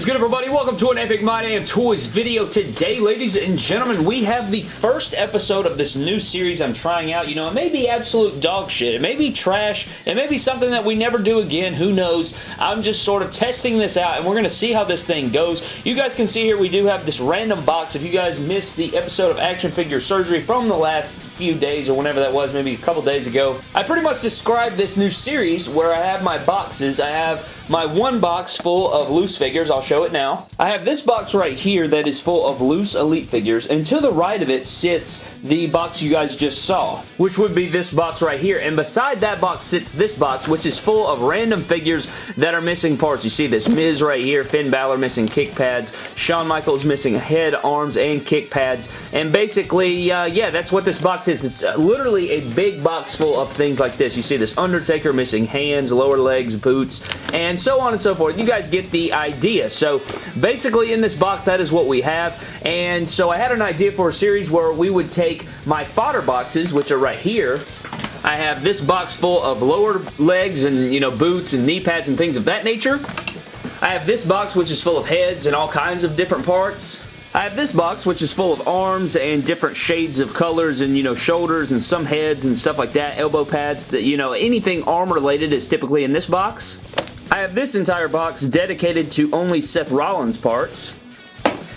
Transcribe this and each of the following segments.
is good everybody? Welcome to an Epic My Damn Toys video. Today, ladies and gentlemen, we have the first episode of this new series I'm trying out. You know, it may be absolute dog shit. It may be trash. It may be something that we never do again. Who knows? I'm just sort of testing this out, and we're going to see how this thing goes. You guys can see here we do have this random box. If you guys missed the episode of Action Figure Surgery from the last few days or whenever that was, maybe a couple days ago, I pretty much described this new series where I have my boxes. I have my one box full of loose figures. I'll show it now. I have this box right here that is full of loose Elite figures, and to the right of it sits the box you guys just saw, which would be this box right here, and beside that box sits this box, which is full of random figures that are missing parts. You see this Miz right here, Finn Balor missing kick pads, Shawn Michaels missing head, arms, and kick pads, and basically, uh, yeah, that's what this box is. It's uh, literally a big box full of things like this. You see this Undertaker missing hands, lower legs, boots, and so on and so forth. You guys get the idea. So basically in this box, that is what we have. And so I had an idea for a series where we would take my fodder boxes, which are right here, I have this box full of lower legs and, you know, boots and knee pads and things of that nature. I have this box which is full of heads and all kinds of different parts. I have this box, which is full of arms and different shades of colors and, you know, shoulders and some heads and stuff like that, elbow pads, that, you know, anything arm related is typically in this box. I have this entire box dedicated to only Seth Rollins parts.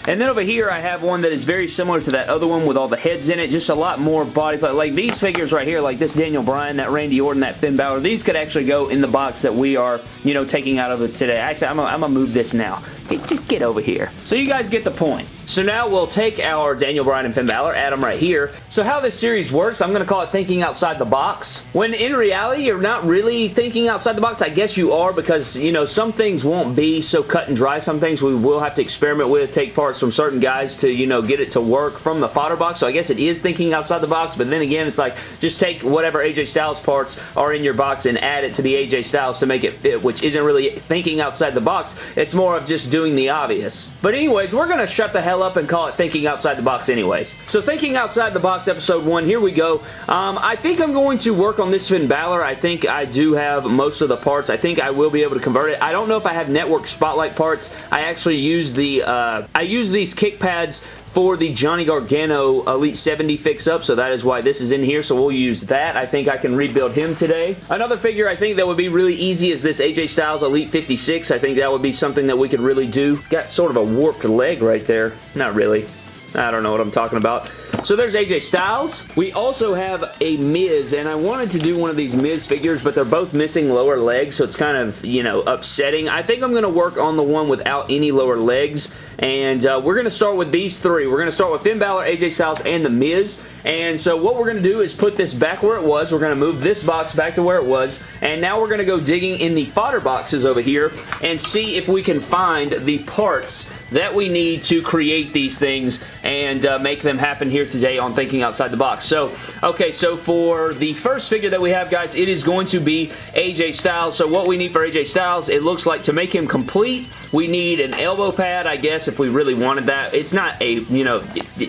And then over here, I have one that is very similar to that other one with all the heads in it. Just a lot more body part. Like these figures right here, like this Daniel Bryan, that Randy Orton, that Finn Balor, these could actually go in the box that we are, you know, taking out of it today. Actually, I'm going to move this now. Just get over here. So you guys get the point. So now we'll take our Daniel Bryan and Finn Balor, add them right here. So how this series works, I'm going to call it thinking outside the box. When in reality, you're not really thinking outside the box. I guess you are because, you know, some things won't be so cut and dry. Some things we will have to experiment with, take parts from certain guys to, you know, get it to work from the fodder box. So I guess it is thinking outside the box, but then again, it's like just take whatever AJ Styles parts are in your box and add it to the AJ Styles to make it fit, which isn't really thinking outside the box. It's more of just doing the obvious. But anyways, we're going to shut the hell up and call it Thinking Outside the Box anyways. So Thinking Outside the Box episode 1, here we go. Um, I think I'm going to work on this Finn Balor. I think I do have most of the parts. I think I will be able to convert it. I don't know if I have network spotlight parts. I actually use the, uh, I use these kick pads for the Johnny Gargano Elite 70 fix-up, so that is why this is in here, so we'll use that. I think I can rebuild him today. Another figure I think that would be really easy is this AJ Styles Elite 56. I think that would be something that we could really do. Got sort of a warped leg right there. Not really. I don't know what I'm talking about. So there's AJ Styles. We also have a Miz, and I wanted to do one of these Miz figures, but they're both missing lower legs, so it's kind of, you know, upsetting. I think I'm going to work on the one without any lower legs, and uh, we're going to start with these three. We're going to start with Finn Balor, AJ Styles, and The Miz, and so what we're going to do is put this back where it was. We're going to move this box back to where it was, and now we're going to go digging in the fodder boxes over here and see if we can find the parts that we need to create these things and uh, make them happen here today on Thinking Outside the Box. So, okay, so for the first figure that we have, guys, it is going to be AJ Styles. So what we need for AJ Styles, it looks like to make him complete, we need an elbow pad, I guess, if we really wanted that. It's not a, you know,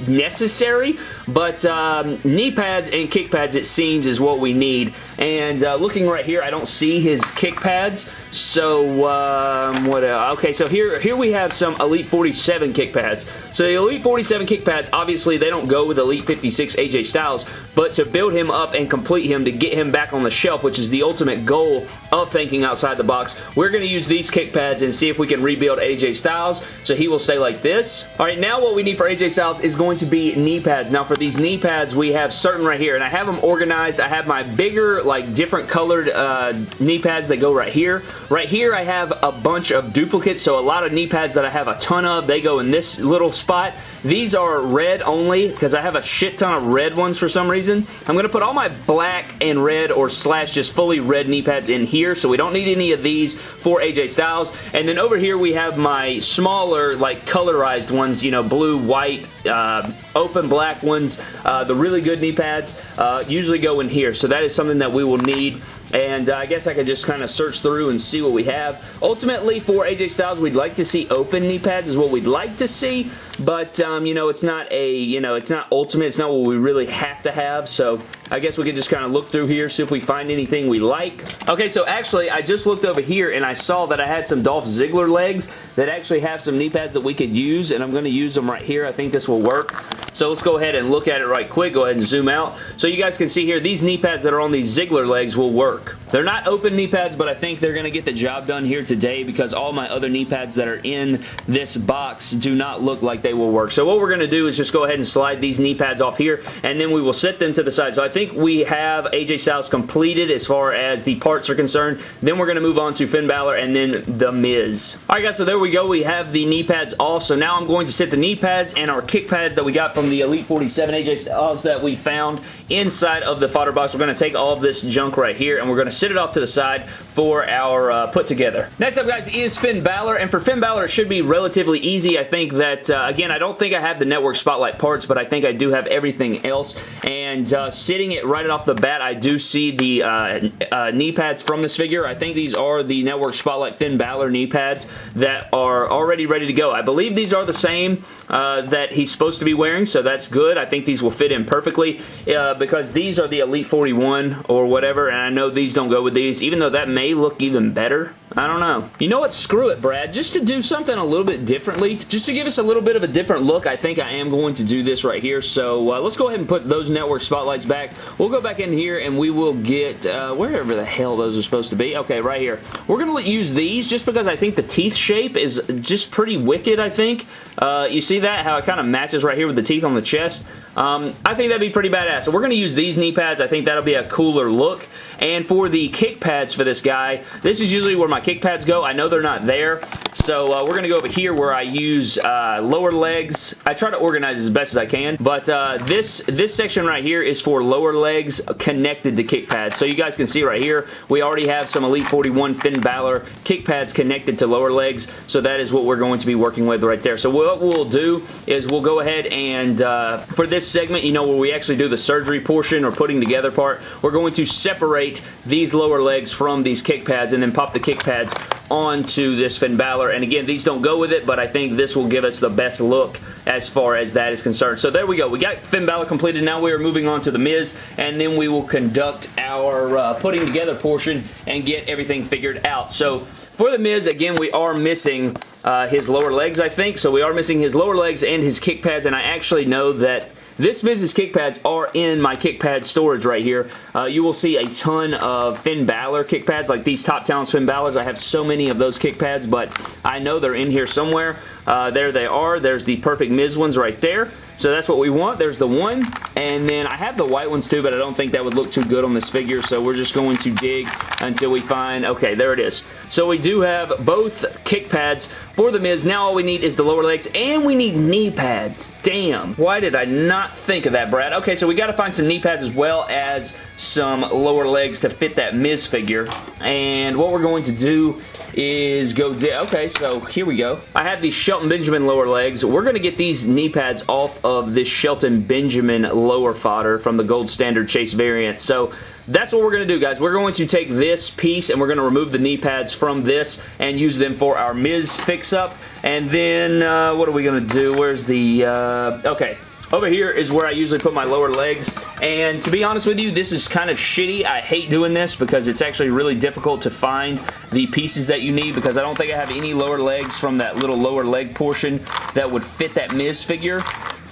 necessary, but um, knee pads and kick pads, it seems, is what we need. And uh, looking right here, I don't see his kick pads, so um, what else? Okay, so here, here we have some Elite 47 kick pads. So the Elite 47 kick pads, obviously, they don't go with Elite 56 AJ Styles, but to build him up and complete him to get him back on the shelf, which is the ultimate goal of thinking outside the box, we're going to use these kick pads and see if we can rebuild AJ Styles. So he will stay like this. All right, now what we need for AJ Styles is going to be knee pads. Now for these knee pads, we have certain right here, and I have them organized. I have my bigger, like different colored uh, knee pads that go right here. Right here, I have a bunch of duplicates, so a lot of knee pads that I have a ton of, they go in this little spot. These are red only because I have a shit ton of red ones for some reason. I'm going to put all my black and red or slash just fully red knee pads in here, so we don't need any of these for AJ Styles. And then over here, we have my smaller, like, colorized ones, you know, blue, white, uh, open black ones. Uh, the really good knee pads uh, usually go in here, so that is something that we will need and uh, I guess I could just kind of search through and see what we have. Ultimately, for AJ Styles, we'd like to see open knee pads is what we'd like to see, but, um, you know, it's not a, you know, it's not ultimate. It's not what we really have to have, so I guess we can just kind of look through here, see if we find anything we like. Okay, so actually, I just looked over here and I saw that I had some Dolph Ziggler legs that actually have some knee pads that we could use, and I'm going to use them right here. I think this will work. So let's go ahead and look at it right quick. Go ahead and zoom out. So you guys can see here, these knee pads that are on these Ziggler legs will work. They're not open knee pads, but I think they're going to get the job done here today because all my other knee pads that are in this box do not look like they will work. So what we're going to do is just go ahead and slide these knee pads off here, and then we will set them to the side. So I think we have AJ Styles completed as far as the parts are concerned. Then we're going to move on to Finn Balor and then The Miz. Alright guys, so there we go. We have the knee pads off. So now I'm going to set the knee pads and our kick pads that we got from the Elite 47 AJ Styles that we found inside of the fodder box. We're going to take all of this junk right here and we're going to sit it off to the side for our uh, put together. Next up guys is Finn Balor and for Finn Balor it should be relatively easy. I think that, uh, again, I don't think I have the Network Spotlight parts but I think I do have everything else and uh, sitting it right off the bat I do see the uh, uh, knee pads from this figure. I think these are the Network Spotlight Finn Balor knee pads that are already ready to go. I believe these are the same uh, that he's supposed to be wearing so that's good. I think these will fit in perfectly because these are the Elite 41 or whatever and I know these don't go with these even though that may look even better. I don't know. You know what? Screw it, Brad. Just to do something a little bit differently, just to give us a little bit of a different look, I think I am going to do this right here. So uh, let's go ahead and put those network spotlights back. We'll go back in here and we will get uh, wherever the hell those are supposed to be. Okay, right here. We're going to use these just because I think the teeth shape is just pretty wicked, I think. Uh, you see that? How it kind of matches right here with the teeth on the chest? Um, I think that'd be pretty badass. So we're going to use these knee pads. I think that'll be a cooler look. And for the kick pads for this guy, this is usually where my kick pads go. I know they're not there. So uh, we're going to go over here where I use uh, lower legs. I try to organize as best as I can, but uh, this, this section right here is for lower legs connected to kick pads. So you guys can see right here, we already have some Elite 41 Finn Balor kick pads connected to lower legs, so that is what we're going to be working with right there. So what we'll do is we'll go ahead and uh, for this segment, you know, where we actually do the surgery portion or putting together part, we're going to separate these lower legs from these kick pads and then pop the kick pads onto this Finn Balor. And again, these don't go with it, but I think this will give us the best look as far as that is concerned. So there we go. We got Finn Balor completed. Now we are moving on to The Miz, and then we will conduct our uh, putting together portion and get everything figured out. So for The Miz, again, we are missing uh, his lower legs, I think. So we are missing his lower legs and his kick pads, and I actually know that this Miz's kick pads are in my kick pad storage right here. Uh, you will see a ton of Finn Balor kick pads, like these Top Talents Finn Balors. I have so many of those kick pads, but I know they're in here somewhere. Uh, there they are. There's the perfect Miz ones right there. So that's what we want. There's the one. And then I have the white ones too, but I don't think that would look too good on this figure. So we're just going to dig until we find... Okay, there it is. So we do have both kick pads for The Miz. Now all we need is the lower legs, and we need knee pads. Damn. Why did I not think of that, Brad? Okay, so we got to find some knee pads as well as some lower legs to fit that Miz figure. And what we're going to do is go... Okay, so here we go. I have these Shelton Benjamin lower legs. We're going to get these knee pads off of this Shelton Benjamin lower fodder from the Gold Standard Chase variant. So that's what we're going to do, guys. We're going to take this piece and we're going to remove the knee pads from this and use them for our Miz fix-up. And then, uh, what are we going to do? Where's the... Uh, okay. Over here is where I usually put my lower legs, and to be honest with you, this is kind of shitty. I hate doing this because it's actually really difficult to find the pieces that you need because I don't think I have any lower legs from that little lower leg portion that would fit that Miz figure,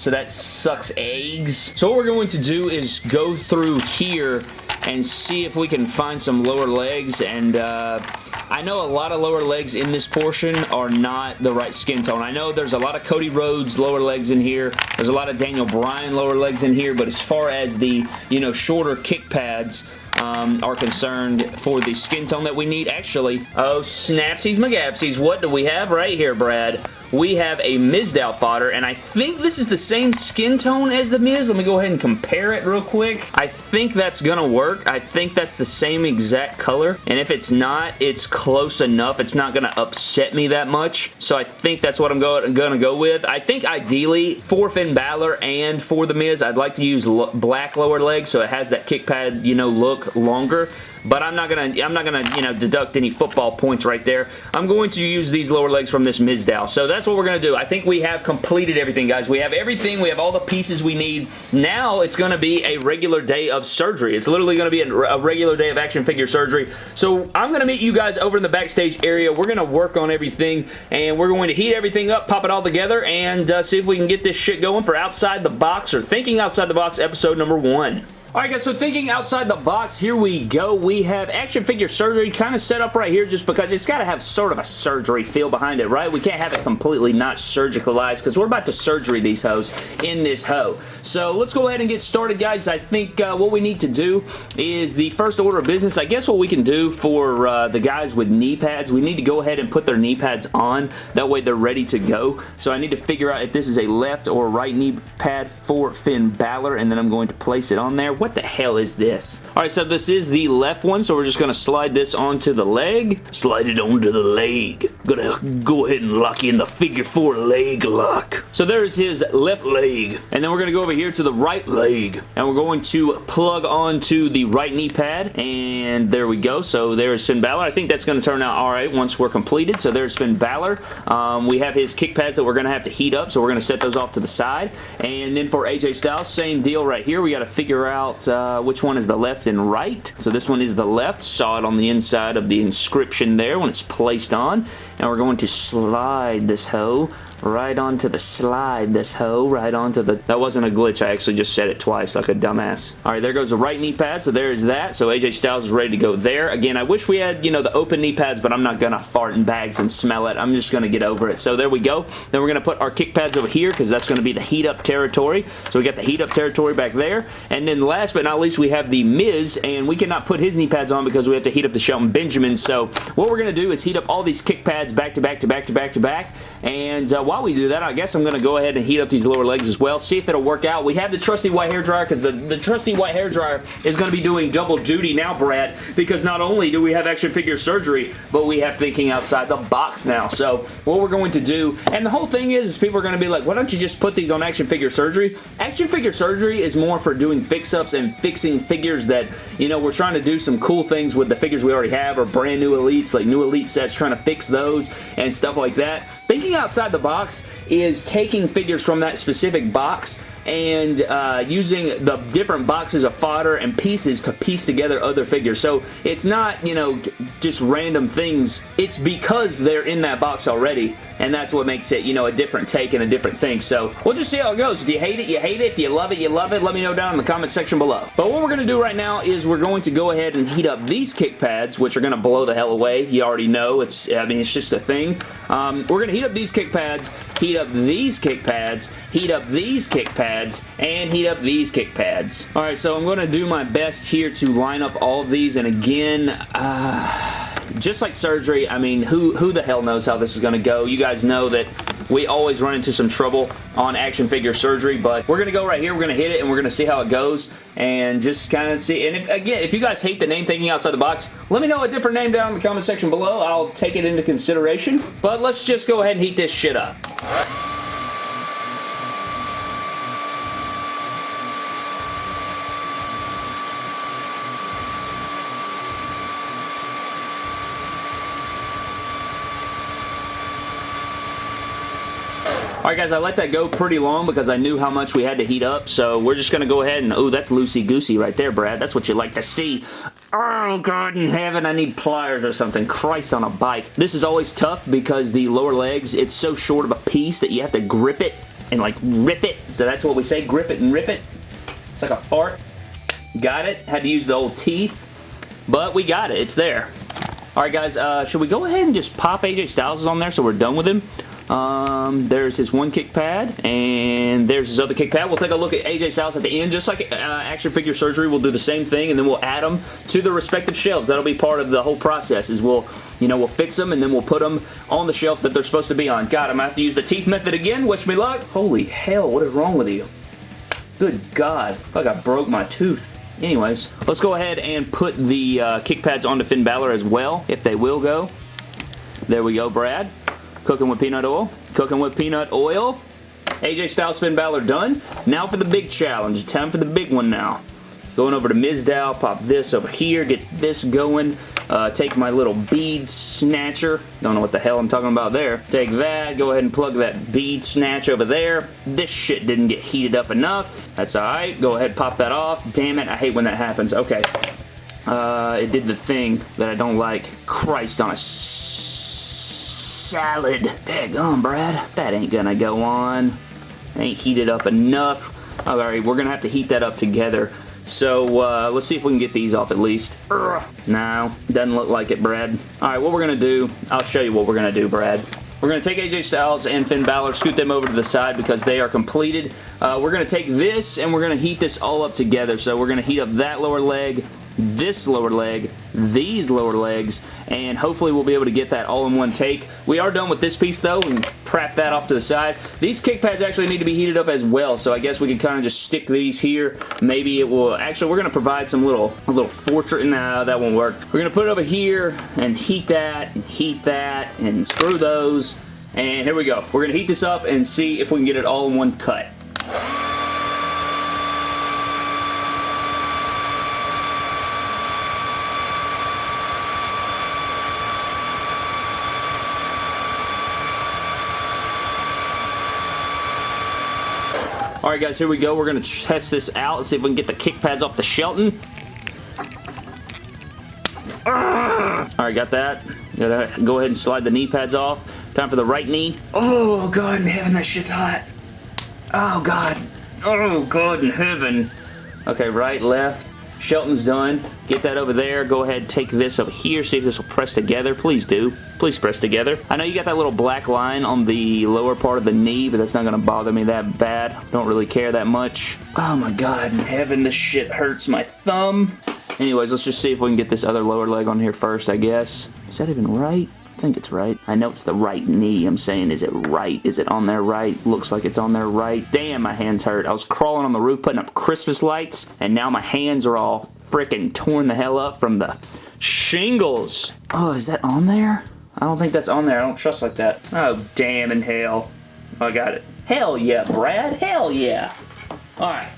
so that sucks eggs. So what we're going to do is go through here and see if we can find some lower legs and uh, I know a lot of lower legs in this portion are not the right skin tone. I know there's a lot of Cody Rhodes lower legs in here. There's a lot of Daniel Bryan lower legs in here, but as far as the, you know, shorter kick pads, um, are concerned for the skin tone that we need. Actually, oh, snapsies magapsies, what do we have right here, Brad? We have a Mizdow fodder, and I think this is the same skin tone as the Miz. Let me go ahead and compare it real quick. I think that's gonna work. I think that's the same exact color, and if it's not, it's close enough. It's not gonna upset me that much, so I think that's what I'm go gonna go with. I think ideally, for Finn Balor and for the Miz, I'd like to use black lower legs, so it has that kick pad, you know, look longer. But I'm not gonna, I'm not gonna, you know, deduct any football points right there. I'm going to use these lower legs from this Mizdow. So that's what we're gonna do. I think we have completed everything, guys. We have everything. We have all the pieces we need. Now it's gonna be a regular day of surgery. It's literally gonna be a, regular day of action figure surgery. So I'm gonna meet you guys over in the backstage area. We're gonna work on everything, and we're going to heat everything up, pop it all together, and uh, see if we can get this shit going for outside the box or thinking outside the box episode number one. Alright guys, so thinking outside the box, here we go. We have action figure surgery kind of set up right here just because it's got to have sort of a surgery feel behind it, right? We can't have it completely not surgicalized because we're about to surgery these hoes in this hoe. So let's go ahead and get started, guys. I think uh, what we need to do is the first order of business. I guess what we can do for uh, the guys with knee pads, we need to go ahead and put their knee pads on. That way they're ready to go. So I need to figure out if this is a left or right knee pad for Finn Balor, and then I'm going to place it on there what the hell is this? Alright, so this is the left one, so we're just to slide this onto the leg. Slide it onto the leg. Gonna go ahead and lock in the figure four leg lock. So there's his left leg. And then we're to go over here to the right leg. And we're going to plug onto the right knee pad. And there we go. So there's Finn Balor. I think that's to turn out alright once we're completed. So there's Finn Balor. Um, we have his kick pads that we're to have to heat up. So we're to set those off to the side. And then for AJ Styles, same deal right here. We got to figure out uh, which one is the left and right. So this one is the left. Saw it on the inside of the inscription there when it's placed on. And we're going to slide this hoe right onto the slide, this hoe, right onto the... That wasn't a glitch. I actually just said it twice like a dumbass. All right, there goes the right knee pad, so there's that. So AJ Styles is ready to go there. Again, I wish we had, you know, the open knee pads, but I'm not going to fart in bags and smell it. I'm just going to get over it. So there we go. Then we're going to put our kick pads over here because that's going to be the heat up territory. So we got the heat up territory back there. And then last but not least, we have the Miz, and we cannot put his knee pads on because we have to heat up the Shelton Benjamin. So what we're going to do is heat up all these kick pads back to back to back to back to back. And uh, while we do that, I guess I'm going to go ahead and heat up these lower legs as well, see if it'll work out. We have the trusty white hair dryer because the, the trusty white hair dryer is going to be doing double duty now, Brad, because not only do we have action figure surgery, but we have thinking outside the box now. So what we're going to do, and the whole thing is, is people are going to be like, why don't you just put these on action figure surgery? Action figure surgery is more for doing fix-ups and fixing figures that, you know, we're trying to do some cool things with the figures we already have or brand new elites, like new elite sets, trying to fix those and stuff like that. Thinking outside the box is taking figures from that specific box and uh, using the different boxes of fodder and pieces to piece together other figures. So it's not, you know, just random things. It's because they're in that box already and that's what makes it, you know, a different take and a different thing. So we'll just see how it goes. If you hate it, you hate it. If you love it, you love it. Let me know down in the comment section below. But what we're going to do right now is we're going to go ahead and heat up these kick pads, which are going to blow the hell away. You already know. It's, I mean, it's just a thing. Um, we're going to heat up these kick pads, heat up these kick pads, heat up these kick pads, and heat up these kick pads. Alright, so I'm going to do my best here to line up all of these, and again, uh just like surgery, I mean, who, who the hell knows how this is going to go? You guys know that we always run into some trouble on action figure surgery, but we're going to go right here. We're going to hit it, and we're going to see how it goes, and just kind of see. And if again, if you guys hate the name Thinking Outside the Box, let me know a different name down in the comment section below. I'll take it into consideration, but let's just go ahead and heat this shit up. Alright guys, I let that go pretty long because I knew how much we had to heat up, so we're just going to go ahead and... Oh, that's loosey-goosey right there, Brad. That's what you like to see. Oh, God in heaven, I need pliers or something. Christ on a bike. This is always tough because the lower legs, it's so short of a piece that you have to grip it and, like, rip it. So that's what we say, grip it and rip it. It's like a fart. Got it. Had to use the old teeth, but we got it. It's there. Alright guys, uh, should we go ahead and just pop AJ Styles on there so we're done with him? Um, there's his one kick pad, and there's his other kick pad. We'll take a look at AJ Styles at the end. Just like uh, action figure surgery, we'll do the same thing, and then we'll add them to the respective shelves. That'll be part of the whole process, is we'll, you know, we'll fix them, and then we'll put them on the shelf that they're supposed to be on. God, I'm going to have to use the teeth method again. Wish me luck. Holy hell, what is wrong with you? Good God. Like I broke my tooth. Anyways, let's go ahead and put the uh, kick pads onto Finn Balor as well, if they will go. There we go, Brad. Cooking with peanut oil. Cooking with peanut oil. AJ Styles, Finn Balor done. Now for the big challenge. Time for the big one now. Going over to Mizdow, pop this over here, get this going. Uh, take my little bead snatcher. Don't know what the hell I'm talking about there. Take that, go ahead and plug that bead snatch over there. This shit didn't get heated up enough. That's alright. Go ahead, pop that off. Damn it, I hate when that happens. Okay. Uh, it did the thing that I don't like. Christ on a salad. Daggone, Brad. That ain't gonna go on. Ain't heated up enough. Alright, we're gonna have to heat that up together. So, uh, let's see if we can get these off at least. Ugh. No, doesn't look like it, Brad. Alright, what we're to do, I'll show you what we're to do, Brad. We're going to take AJ Styles and Finn Balor, scoot them over to the side because they are completed. Uh, we're going to take this and we're going to heat this all up together. So we're going to heat up that lower leg, this lower leg, these lower legs, and hopefully we'll be able to get that all in one take. We are done with this piece though, and prep that off to the side. These kick pads actually need to be heated up as well, so I guess we can kind of just stick these here. Maybe it will, actually we're going to provide some little, little fortress, nah, that won't work. We're going to put it over here and heat that, and heat that, and screw those, and here we go. We're going to heat this up and see if we can get it all in one cut. Alright guys, here we go. We're going to test this out. Let's see if we can get the kick pads off the Shelton. Ah! Alright, got that. Gotta go ahead and slide the knee pads off. Time for the right knee. Oh, God in heaven, that shit's hot. Oh, God. Oh, God in heaven. Okay, right, left. Shelton's done. Get that over there. Go ahead, take this over here. See if this will press together. Please do. Please press together. I know you got that little black line on the lower part of the knee, but that's not going to bother me that bad. Don't really care that much. Oh my god in heaven, this shit hurts my thumb. Anyways, let's just see if we can get this other lower leg on here first, I guess. Is that even right? I think it's right. I know it's the right knee. I'm saying, is it right? Is it on there right? Looks like it's on there right. Damn, my hands hurt. I was crawling on the roof putting up Christmas lights, and now my hands are all freaking torn the hell up from the shingles. Oh, is that on there? I don't think that's on there. I don't trust like that. Oh, damn in hell. Oh, I got it. Hell yeah, Brad. Hell yeah. Alright.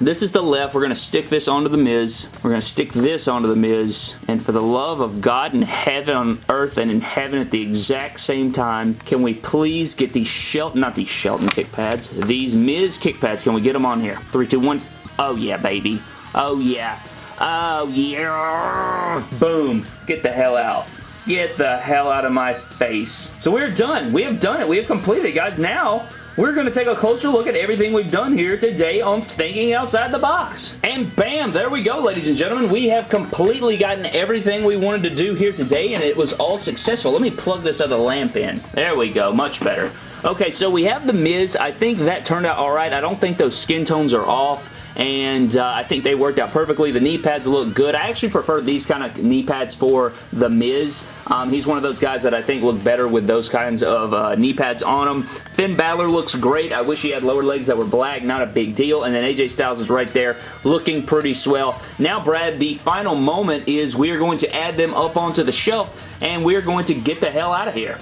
This is the left. We're going to stick this onto the Miz. We're going to stick this onto the Miz. And for the love of God in heaven, on earth, and in heaven at the exact same time, can we please get these Shelton, not these Shelton kick pads, these Miz kick pads. Can we get them on here? Three, two, one. Oh, yeah, baby. Oh, yeah. Oh, yeah. Boom. Get the hell out. Get the hell out of my face. So we're done. We have done it. We have completed it, guys. Now, we're going to take a closer look at everything we've done here today on Thinking Outside the Box. And bam, there we go, ladies and gentlemen. We have completely gotten everything we wanted to do here today, and it was all successful. Let me plug this other lamp in. There we go. Much better. Okay, so we have The Miz. I think that turned out alright. I don't think those skin tones are off and uh, I think they worked out perfectly. The knee pads look good. I actually prefer these kind of knee pads for The Miz. Um, he's one of those guys that I think look better with those kinds of uh, knee pads on him. Finn Balor looks great. I wish he had lower legs that were black. Not a big deal. And then AJ Styles is right there looking pretty swell. Now, Brad, the final moment is we are going to add them up onto the shelf and we're going to get the hell out of here.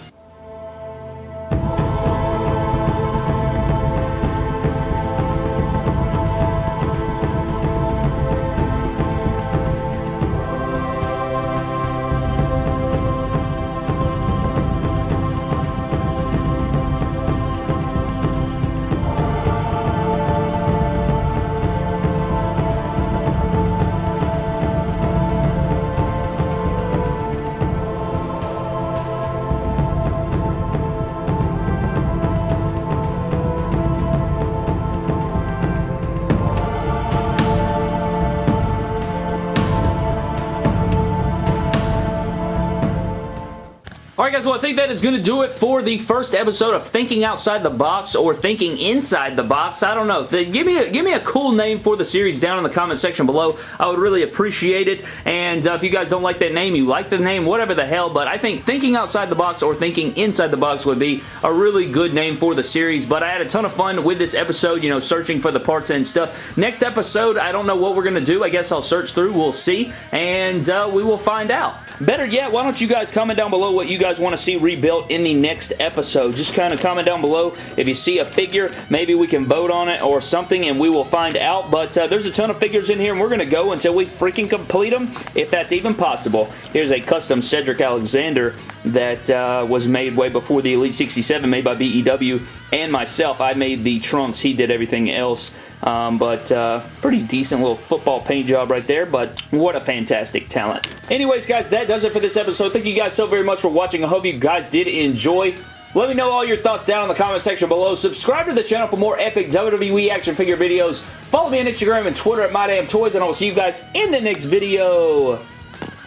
Alright guys, well I think that is going to do it for the first episode of Thinking Outside the Box or Thinking Inside the Box. I don't know. Give me a, give me a cool name for the series down in the comment section below. I would really appreciate it. And uh, if you guys don't like that name, you like the name, whatever the hell, but I think Thinking Outside the Box or Thinking Inside the Box would be a really good name for the series. But I had a ton of fun with this episode, you know, searching for the parts and stuff. Next episode, I don't know what we're going to do. I guess I'll search through. We'll see. And uh, we will find out. Better yet, why don't you guys comment down below what you guys guys want to see rebuilt in the next episode. Just kind of comment down below if you see a figure. Maybe we can vote on it or something and we will find out. But uh, there's a ton of figures in here and we're going to go until we freaking complete them, if that's even possible. Here's a custom Cedric Alexander that uh, was made way before the Elite 67, made by BEW and myself. I made the trunks. He did everything else. Um, but uh, pretty decent little football paint job right there, but what a fantastic talent. Anyways, guys, that does it for this episode. Thank you guys so very much for watching. I hope you guys did enjoy. Let me know all your thoughts down in the comment section below. Subscribe to the channel for more epic WWE action figure videos. Follow me on Instagram and Twitter at MyDamnToys, and I will see you guys in the next video.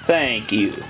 Thank you.